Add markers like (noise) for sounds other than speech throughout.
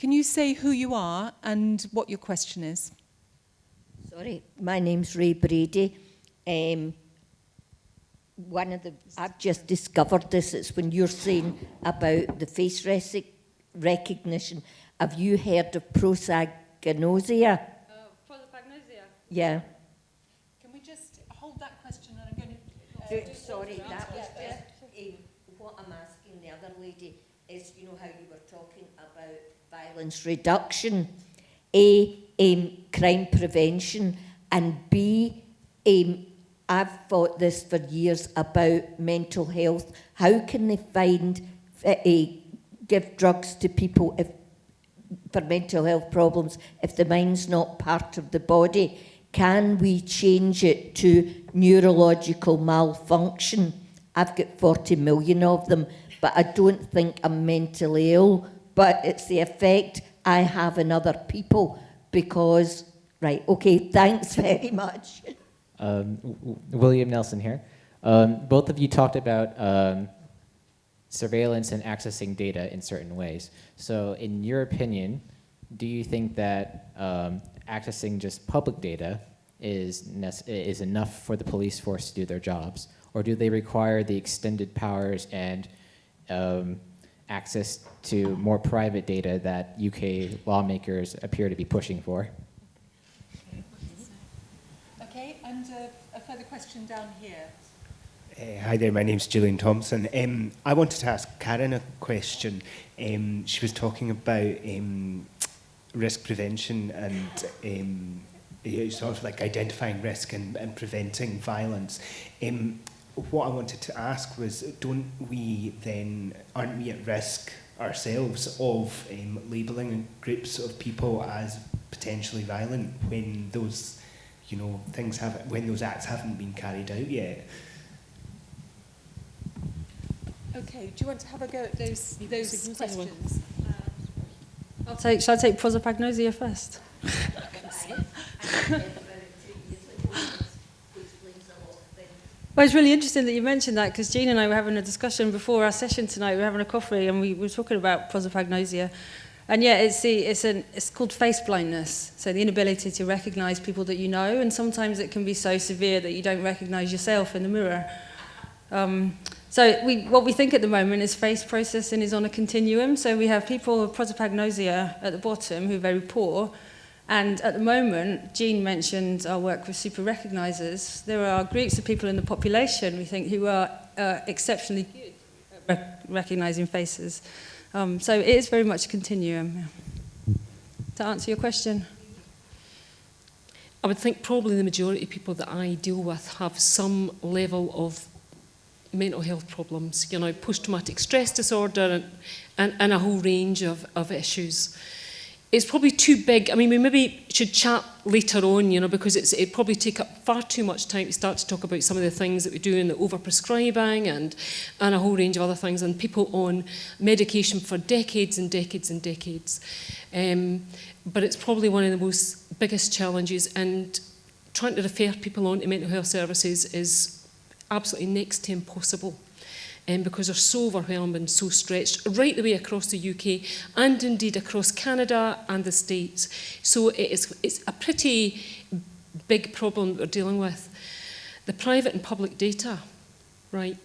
Can you say who you are and what your question is? Sorry, my name's Ray Brady. Um, one of the, I've just discovered this, it's when you're saying about the face rec recognition. Have you heard of prosaganosia? Uh, prosopagnosia. Yeah. Can we just hold that question and I'm going Uh, sorry, that was just, um, what I'm asking the other lady is, you know how you were talking about violence reduction, A, um, crime prevention, and B, um, I've fought this for years about mental health. How can they find, uh, give drugs to people if, for mental health problems if the mind's not part of the body? Can we change it to neurological malfunction? I've got 40 million of them, but I don't think I'm mentally ill, but it's the effect I have in other people because, right, okay, thanks (laughs) very much. Um, William Nelson here. Um, both of you talked about um, surveillance and accessing data in certain ways. So in your opinion, do you think that um, accessing just public data is, is enough for the police force to do their jobs? Or do they require the extended powers and um, access to more private data that UK lawmakers appear to be pushing for? Okay, and uh, a further question down here. Uh, hi there, my name's Julian Thompson. Um, I wanted to ask Karen a question. Um, she was talking about um, risk prevention and um, sort of like identifying risk and, and preventing violence. Um, what I wanted to ask was, don't we then, aren't we at risk ourselves of um, labelling groups of people as potentially violent when those, you know, things have, when those acts haven't been carried out yet? Okay, do you want to have a go at those, those questions? I'll take, shall I take prosopagnosia first? (laughs) Well, it's really interesting that you mentioned that because Jean and I were having a discussion before our session tonight. We were having a coffee and we were talking about prosopagnosia. And yeah, it's, the, it's, an, it's called face blindness. So the inability to recognize people that you know. And sometimes it can be so severe that you don't recognize yourself in the mirror. Um, so we, what we think at the moment is face processing is on a continuum. So we have people with prosopagnosia at the bottom who are very poor. And at the moment, Jean mentioned our work with super recognizers. There are groups of people in the population, we think, who are uh, exceptionally good at rec recognizing faces. Um, so it is very much a continuum. To answer your question. I would think probably the majority of people that I deal with have some level of mental health problems, you know, post-traumatic stress disorder and, and, and a whole range of, of issues it's probably too big. I mean, we maybe should chat later on, you know, because it's, it probably take up far too much time to start to talk about some of the things that we do in the overprescribing and, and a whole range of other things and people on medication for decades and decades and decades. Um, but it's probably one of the most biggest challenges and trying to refer people on to mental health services is absolutely next to impossible um, because they're so overwhelmed and so stretched right the way across the UK and indeed across Canada and the States. So it is, it's a pretty big problem that we're dealing with. The private and public data, right?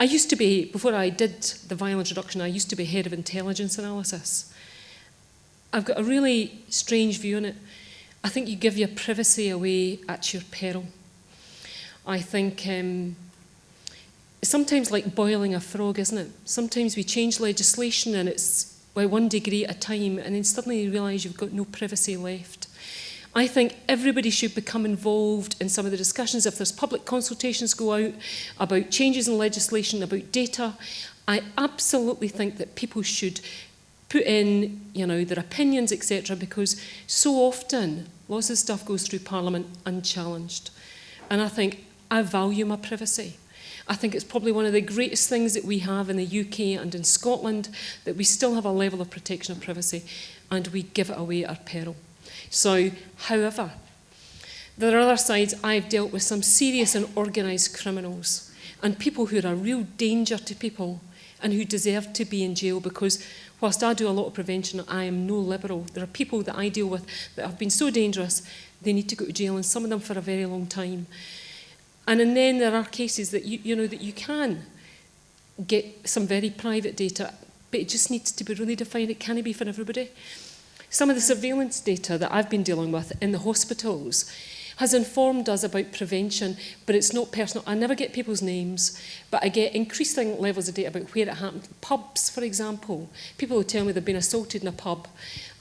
I used to be, before I did the violence reduction, I used to be head of intelligence analysis. I've got a really strange view on it. I think you give your privacy away at your peril. I think um, sometimes like boiling a frog, isn't it? Sometimes we change legislation and it's by one degree at a time, and then suddenly you realise you've got no privacy left. I think everybody should become involved in some of the discussions. If there's public consultations go out about changes in legislation, about data, I absolutely think that people should put in, you know, their opinions, etc., because so often lots of stuff goes through Parliament unchallenged. And I think I value my privacy. I think it's probably one of the greatest things that we have in the UK and in Scotland, that we still have a level of protection of privacy and we give it away at our peril. So, however, there are other sides I've dealt with some serious and organised criminals and people who are a real danger to people and who deserve to be in jail because whilst I do a lot of prevention, I am no liberal. There are people that I deal with that have been so dangerous, they need to go to jail and some of them for a very long time. And, and then there are cases that you, you know that you can get some very private data, but it just needs to be really defined. It can't be for everybody. Some of the surveillance data that I've been dealing with in the hospitals has informed us about prevention, but it's not personal. I never get people's names, but I get increasing levels of data about where it happened. Pubs, for example, people will tell me they've been assaulted in a pub,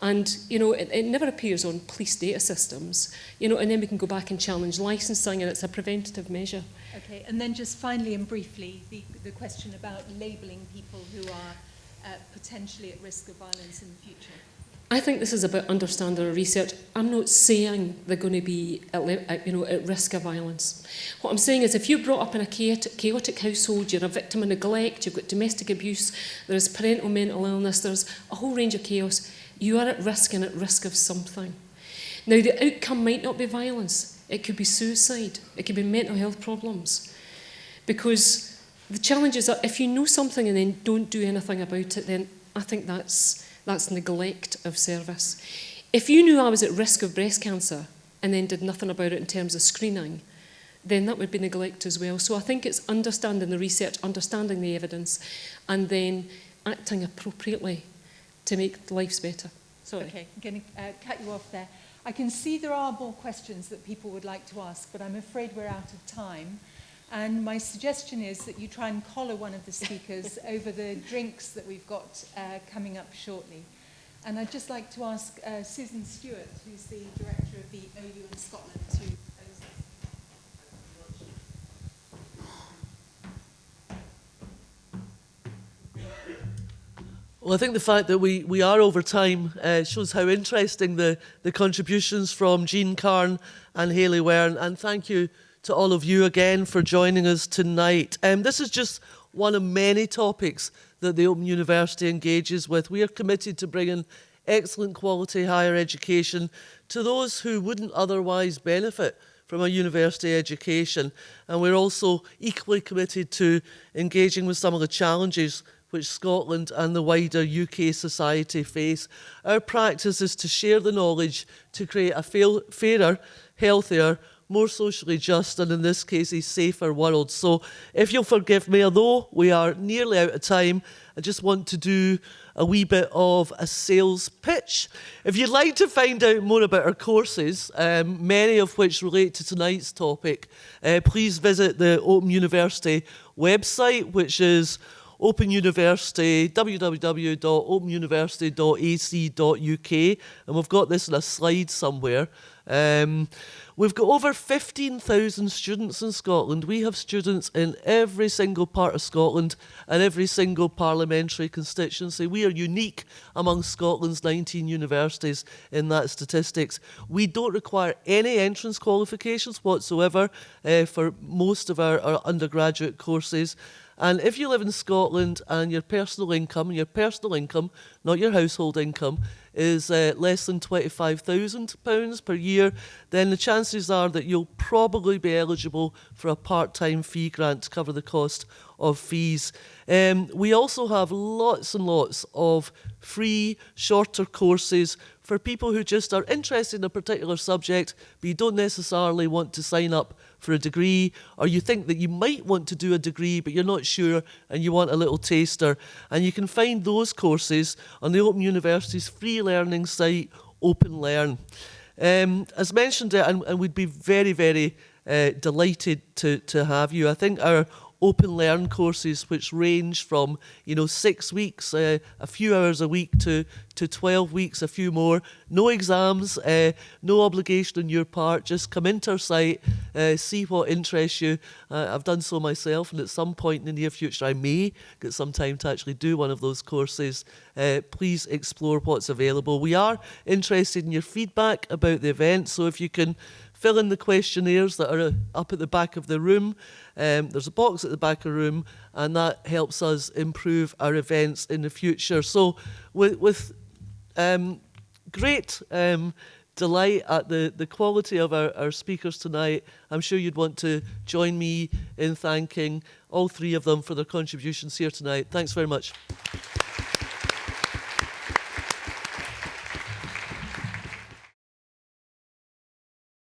and you know it, it never appears on police data systems. You know, and then we can go back and challenge licensing, and it's a preventative measure. Okay, and then just finally and briefly, the, the question about labelling people who are uh, potentially at risk of violence in the future. I think this is about understanding research. I'm not saying they're going to be at, you know, at risk of violence. What I'm saying is if you're brought up in a chaotic, chaotic household, you're a victim of neglect, you've got domestic abuse, there's parental mental illness, there's a whole range of chaos, you are at risk and at risk of something. Now, the outcome might not be violence. It could be suicide. It could be mental health problems. Because the challenge is that if you know something and then don't do anything about it, then I think that's That's neglect of service. If you knew I was at risk of breast cancer and then did nothing about it in terms of screening, then that would be neglect as well. So I think it's understanding the research, understanding the evidence, and then acting appropriately to make lives better. Sorry. Okay, I'm going to uh, cut you off there. I can see there are more questions that people would like to ask, but I'm afraid we're out of time. And my suggestion is that you try and collar one of the speakers (laughs) over the drinks that we've got uh, coming up shortly. And I'd just like to ask uh, Susan Stewart, who's the director of the OU in Scotland, to Well, I think the fact that we, we are over time uh, shows how interesting the, the contributions from Jean Karen and Haley were. And, and thank you to all of you again for joining us tonight. Um, this is just one of many topics that the Open University engages with. We are committed to bringing excellent quality higher education to those who wouldn't otherwise benefit from a university education. And we're also equally committed to engaging with some of the challenges which Scotland and the wider UK society face. Our practice is to share the knowledge to create a fairer, healthier, more socially just, and in this case, a safer world. So if you'll forgive me, although we are nearly out of time, I just want to do a wee bit of a sales pitch. If you'd like to find out more about our courses, um, many of which relate to tonight's topic, uh, please visit the Open University website, which is Open University, www.openuniversity.ac.uk, and we've got this in a slide somewhere. Um, We've got over 15,000 students in Scotland. We have students in every single part of Scotland and every single parliamentary constituency. We are unique among Scotland's 19 universities in that statistics. We don't require any entrance qualifications whatsoever uh, for most of our, our undergraduate courses. And if you live in Scotland and your personal income, your personal income, not your household income, is uh, less than £25,000 per year, then the chances are that you'll probably be eligible for a part-time fee grant to cover the cost of fees. Um, we also have lots and lots of free, shorter courses for people who just are interested in a particular subject, but you don't necessarily want to sign up for a degree, or you think that you might want to do a degree, but you're not sure and you want a little taster. And you can find those courses on the Open University's free learning site, Open Learn. Um, as mentioned, and, and we'd be very, very uh, delighted to, to have you. I think our open learn courses which range from you know six weeks uh, a few hours a week to to 12 weeks a few more. No exams uh, no obligation on your part. Just come into our site uh, see what interests you. Uh, I've done so myself and at some point in the near future I may get some time to actually do one of those courses. Uh, please explore what's available. We are interested in your feedback about the event so if you can fill in the questionnaires that are up at the back of the room. Um, there's a box at the back of the room, and that helps us improve our events in the future. So, with, with um, great um, delight at the, the quality of our, our speakers tonight, I'm sure you'd want to join me in thanking all three of them for their contributions here tonight. Thanks very much.